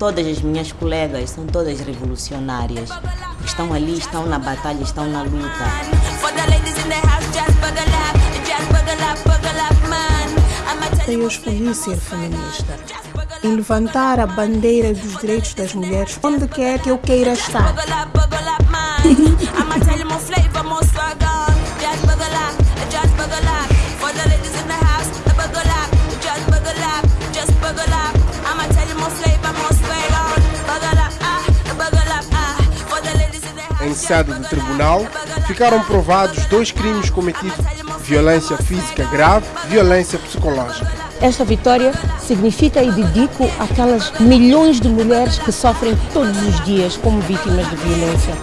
todas as minhas colegas, são todas revolucionárias. Estão ali, estão na batalha, estão na luta. Eu escolhi ser feminista e levantar a bandeira dos direitos das mulheres onde quer que eu queira estar. em sede do tribunal, ficaram provados dois crimes cometidos: violência física grave, violência psicológica. Esta vitória significa e dedico aquelas milhões de mulheres que sofrem todos os dias como vítimas de violência.